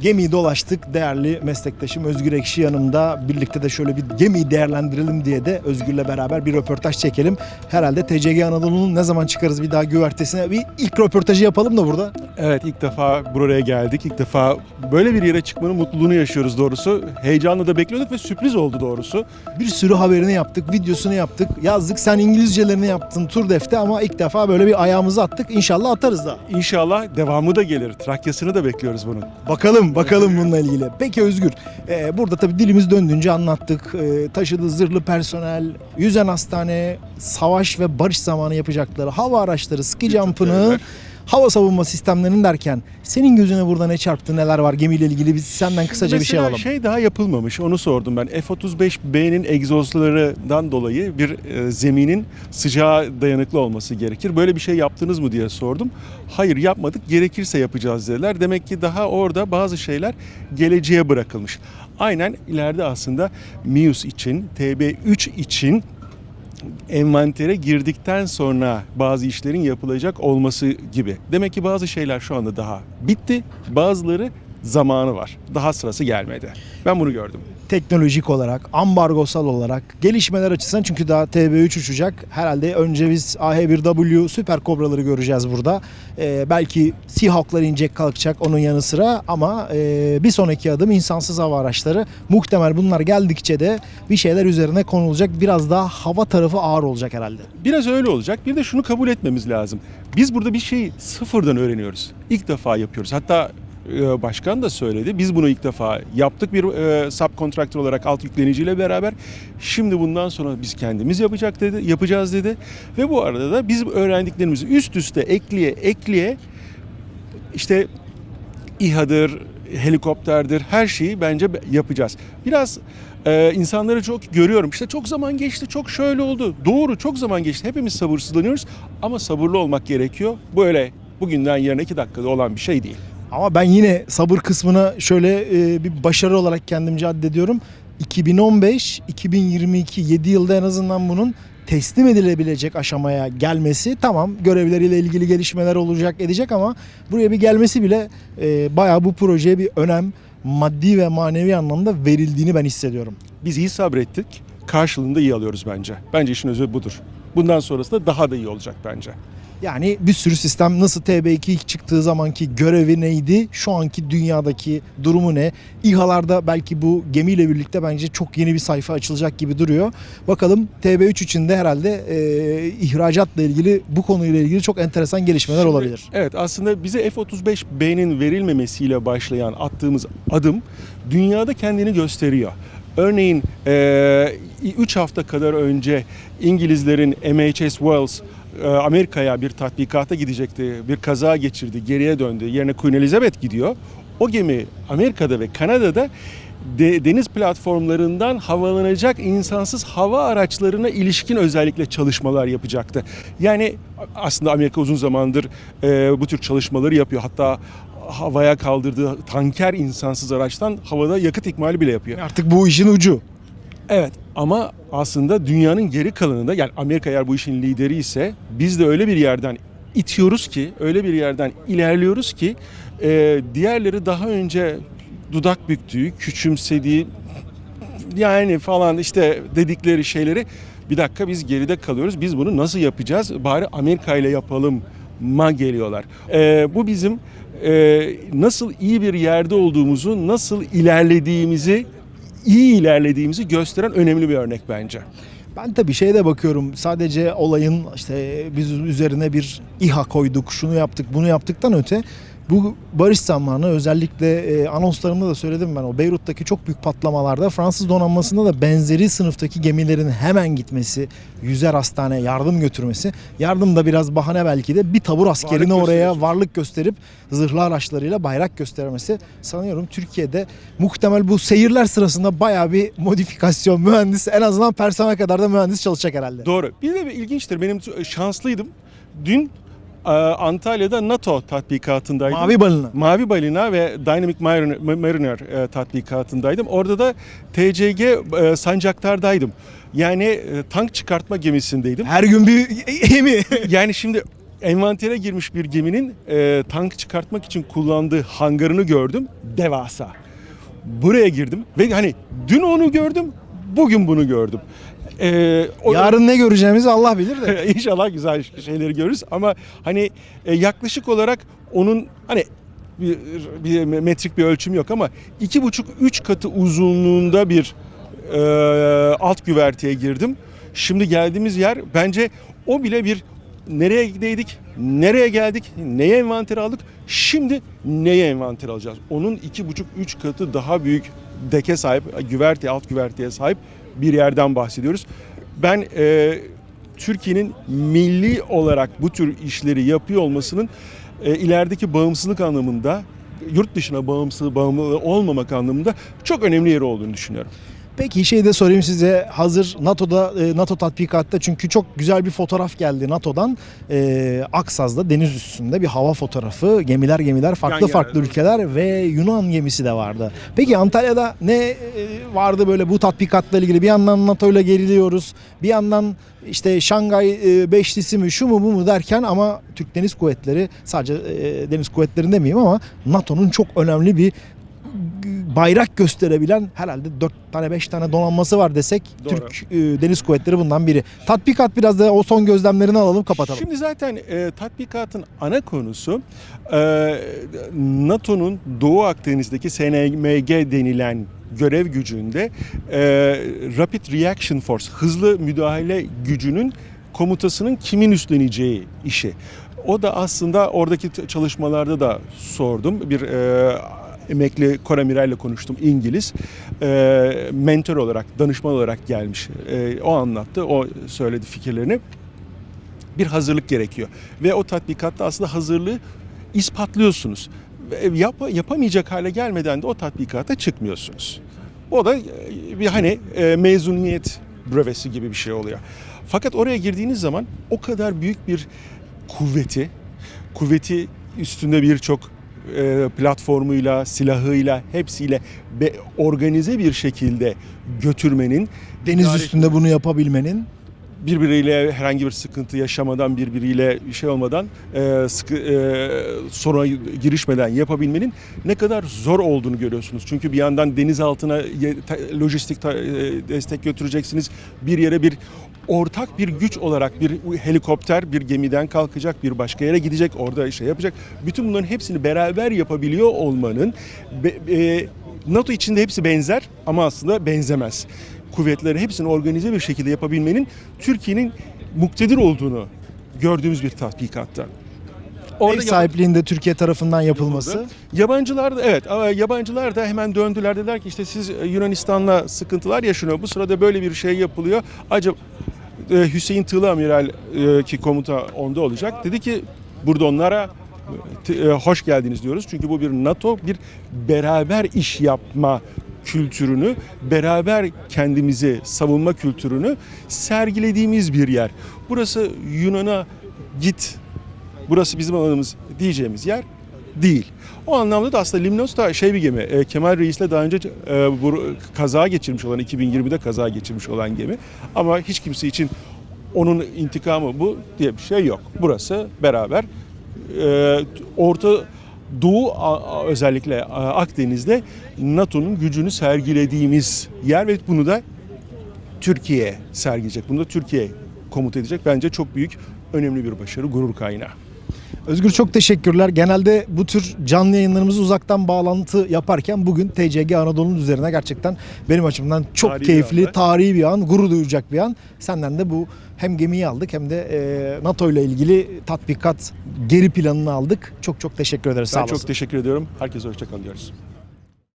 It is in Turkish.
Gemiyi dolaştık. Değerli meslektaşım Özgür Ekşi yanımda. Birlikte de şöyle bir gemiyi değerlendirelim diye de Özgür'le beraber bir röportaj çekelim. Herhalde TCG Anadolu'nun ne zaman çıkarız bir daha güvertesine bir ilk röportajı yapalım da burada. Evet ilk defa buraya geldik. İlk defa böyle bir yere çıkmanın mutluluğunu yaşıyoruz doğrusu. Heyecanla da bekliyorduk ve sürpriz oldu doğrusu. Bir sürü haberini yaptık, videosunu yaptık. Yazdık sen İngilizcelerini yaptın tur defte ama ilk defa böyle bir ayağımızı attık. İnşallah atarız da. İnşallah devamı da gelir. Trakyasını da bekliyoruz bunun. Bakalım, bakalım bununla ilgili. Peki Özgür, e, burada tabii dilimiz döndüğünce anlattık. E, taşıdığı zırhlı personel, yüzen hastane, savaş ve barış zamanı yapacakları hava araçları, ski jump'ını. Hava savunma sistemlerinin derken senin gözüne burada ne çarptı, neler var gemiyle ilgili biz senden kısaca bir şey alalım. şey daha yapılmamış onu sordum ben. F-35B'nin egzozlarından dolayı bir e, zeminin sıcağa dayanıklı olması gerekir. Böyle bir şey yaptınız mı diye sordum. Hayır yapmadık gerekirse yapacağız dediler. Demek ki daha orada bazı şeyler geleceğe bırakılmış. Aynen ileride aslında MIUS için, TB3 için envantere girdikten sonra bazı işlerin yapılacak olması gibi. Demek ki bazı şeyler şu anda daha bitti. Bazıları zamanı var. Daha sırası gelmedi. Ben bunu gördüm. teknolojik olarak, ambargosal olarak, gelişmeler açısından çünkü daha TB3 uçacak. Herhalde önce biz AH-1W Süper Kobraları göreceğiz burada. Ee, belki Seahawk'lar inecek kalkacak onun yanı sıra ama e, bir sonraki adım insansız hava araçları. Muhtemel bunlar geldikçe de bir şeyler üzerine konulacak. Biraz daha hava tarafı ağır olacak herhalde. Biraz öyle olacak. Bir de şunu kabul etmemiz lazım. Biz burada bir şeyi sıfırdan öğreniyoruz. İlk defa yapıyoruz. Hatta başkan da söyledi. Biz bunu ilk defa yaptık bir e, subkontraktör olarak alt yükleniciyle beraber. Şimdi bundan sonra biz kendimiz yapacak dedi, yapacağız dedi. Ve bu arada da biz öğrendiklerimizi üst üste ekleye ekleye işte İHA'dır, helikopterdir her şeyi bence yapacağız. Biraz e, insanları çok görüyorum. İşte çok zaman geçti, çok şöyle oldu. Doğru, çok zaman geçti. Hepimiz sabırsızlanıyoruz ama sabırlı olmak gerekiyor. Böyle bugünden yarına iki dakikada olan bir şey değil. Ama ben yine sabır kısmına şöyle e, bir başarı olarak kendimce addediyorum. 2015, 2022, 7 yılda en azından bunun teslim edilebilecek aşamaya gelmesi tamam görevleriyle ilgili gelişmeler olacak edecek ama buraya bir gelmesi bile e, bayağı bu projeye bir önem maddi ve manevi anlamda verildiğini ben hissediyorum. Biz iyi sabrettik, karşılığında iyi alıyoruz bence. Bence işin özü budur. Bundan sonrası da daha da iyi olacak bence. Yani bir sürü sistem nasıl TB2 ilk çıktığı zamanki görevi neydi? Şu anki dünyadaki durumu ne? İHA'larda belki bu gemiyle birlikte bence çok yeni bir sayfa açılacak gibi duruyor. Bakalım TB3 için de herhalde e, ihracatla ilgili bu konuyla ilgili çok enteresan gelişmeler Şimdi, olabilir. Evet aslında bize F-35B'nin verilmemesiyle başlayan attığımız adım dünyada kendini gösteriyor. Örneğin 3 hafta kadar önce İngilizlerin MHS Wells e, Amerika'ya bir tatbikata gidecekti. Bir kaza geçirdi, geriye döndü. Yerine Queen Elizabeth gidiyor. O gemi Amerika'da ve Kanada'da de- deniz platformlarından havalanacak insansız hava araçlarına ilişkin özellikle çalışmalar yapacaktı. Yani aslında Amerika uzun zamandır e, bu tür çalışmaları yapıyor. Hatta havaya kaldırdığı tanker insansız araçtan havada yakıt ikmali bile yapıyor. Artık bu işin ucu. Evet ama aslında dünyanın geri kalanında yani Amerika eğer bu işin lideri ise biz de öyle bir yerden itiyoruz ki öyle bir yerden ilerliyoruz ki e, diğerleri daha önce dudak büktüğü, küçümsediği yani falan işte dedikleri şeyleri bir dakika biz geride kalıyoruz. Biz bunu nasıl yapacağız? Bari Amerika ile yapalım ma geliyorlar. E, bu bizim e, nasıl iyi bir yerde olduğumuzu, nasıl ilerlediğimizi, iyi ilerlediğimizi gösteren önemli bir örnek bence. Ben tabii şeye de bakıyorum. Sadece olayın işte biz üzerine bir İHA koyduk, şunu yaptık, bunu yaptıktan öte bu barış zamanı özellikle e, anonslarımda da söyledim ben o Beyrut'taki çok büyük patlamalarda Fransız donanmasında da benzeri sınıftaki gemilerin hemen gitmesi, yüzer hastane yardım götürmesi. Yardım da biraz bahane belki de bir tabur askerini Varlık oraya varlık gösterip zırhlı araçlarıyla bayrak göstermesi sanıyorum Türkiye'de muhtemel bu seyirler sırasında bayağı bir modifikasyon mühendis en azından personel kadar da mühendis çalışacak herhalde. Doğru. Bir de bir ilginçtir. Benim şanslıydım. Dün Antalya'da NATO tatbikatındaydım. Mavi balina. Mavi Balina ve Dynamic Mariner, e, tatbikatındaydım. Orada da TCG e, Sancaktar'daydım. Yani e, tank çıkartma gemisindeydim. Her gün bir gemi. yani şimdi envantere girmiş bir geminin e, tank çıkartmak için kullandığı hangarını gördüm. Devasa. Buraya girdim ve hani dün onu gördüm, bugün bunu gördüm. E, o- Yarın ne göreceğimizi Allah bilir de. İnşallah güzel şeyleri görürüz ama hani e, yaklaşık olarak onun hani bir, bir metrik bir ölçüm yok ama iki buçuk üç katı uzunluğunda bir e, alt güverteye girdim. Şimdi geldiğimiz yer bence o bile bir nereye gideydik, nereye geldik, neye envanter aldık, şimdi neye envanter alacağız? Onun iki buçuk üç katı daha büyük deke sahip, güverte, alt güverteye sahip bir yerden bahsediyoruz. Ben e, Türkiye'nin milli olarak bu tür işleri yapıyor olmasının e, ilerideki bağımsızlık anlamında yurt dışına bağımsız bağımlı olmamak anlamında çok önemli yeri olduğunu düşünüyorum. Peki şey de sorayım size. Hazır NATO'da e, NATO tatbikatta çünkü çok güzel bir fotoğraf geldi NATO'dan. E, Aksaz'da deniz üstünde bir hava fotoğrafı. Gemiler gemiler farklı Yan farklı ülkeler ve Yunan gemisi de vardı. Peki Antalya'da ne e, vardı böyle bu tatbikatla ilgili? Bir yandan NATO ile geriliyoruz bir yandan işte Şangay e, Beşlisi mi şu mu bu mu derken ama Türk Deniz Kuvvetleri sadece e, deniz kuvvetlerinde demeyeyim ama NATO'nun çok önemli bir bayrak gösterebilen herhalde 4 tane 5 tane donanması var desek Doğru. Türk e, Deniz Kuvvetleri bundan biri. Tatbikat biraz da o son gözlemlerini alalım kapatalım. Şimdi zaten e, tatbikatın ana konusu e, NATO'nun Doğu Akdeniz'deki SNMG denilen görev gücünde e, Rapid Reaction Force, hızlı müdahale gücünün komutasının kimin üstleneceği işi. O da aslında oradaki çalışmalarda da sordum. Bir e, emekli koramirayla konuştum İngiliz. E, mentor olarak, danışman olarak gelmiş. E, o anlattı, o söyledi fikirlerini bir hazırlık gerekiyor. Ve o tatbikatta aslında hazırlığı ispatlıyorsunuz. Yap, yapamayacak hale gelmeden de o tatbikata çıkmıyorsunuz. O da e, bir hani e, mezuniyet brevesi gibi bir şey oluyor. Fakat oraya girdiğiniz zaman o kadar büyük bir kuvveti, kuvveti üstünde birçok platformuyla, silahıyla, hepsiyle organize bir şekilde götürmenin Deniz üstünde bunu yapabilmenin birbiriyle herhangi bir sıkıntı yaşamadan, birbiriyle bir şey olmadan, e, sıkı, e, soruna girişmeden yapabilmenin ne kadar zor olduğunu görüyorsunuz. Çünkü bir yandan deniz altına lojistik e, destek götüreceksiniz. Bir yere bir ortak bir güç olarak bir helikopter bir gemiden kalkacak, bir başka yere gidecek, orada şey yapacak. Bütün bunların hepsini beraber yapabiliyor olmanın e, NATO içinde hepsi benzer ama aslında benzemez kuvvetleri hepsini organize bir şekilde yapabilmenin Türkiye'nin muktedir olduğunu gördüğümüz bir tatbikatta. ev yap- sahipliğinde Türkiye tarafından yapılması. Yabancılar da evet yabancılar da hemen döndüler dediler ki işte siz e, Yunanistan'la sıkıntılar yaşanıyor. Bu sırada böyle bir şey yapılıyor. Acaba e, Hüseyin Tığlı Amiral e, ki komuta onda olacak. Dedi ki burada onlara hoş geldiniz diyoruz. Çünkü bu bir NATO bir beraber iş yapma kültürünü, beraber kendimizi savunma kültürünü sergilediğimiz bir yer. Burası Yunan'a git burası bizim alanımız diyeceğimiz yer değil. O anlamda da aslında Limnos da şey bir gemi. e, Kemal Reis'le daha önce e, bu kaza geçirmiş olan 2020'de kaza geçirmiş olan gemi. Ama hiç kimse için onun intikamı bu diye bir şey yok. Burası beraber e, Orta Doğu özellikle Akdeniz'de NATO'nun gücünü sergilediğimiz yer ve bunu da Türkiye sergileyecek. Bunu da Türkiye komuta edecek. Bence çok büyük, önemli bir başarı, gurur kaynağı. Özgür çok teşekkürler. Genelde bu tür canlı yayınlarımızı uzaktan bağlantı yaparken bugün TCG Anadolu'nun üzerine gerçekten benim açımdan çok Tarihi bir keyifli, anda. tarihi bir an, gurur duyacak bir an. Senden de bu hem gemiyi aldık hem de e, NATO ile ilgili tatbikat geri planını aldık. Çok çok teşekkür ederiz. Sağ Ben olasın. çok teşekkür ediyorum. Herkese hoşçakalın diyoruz.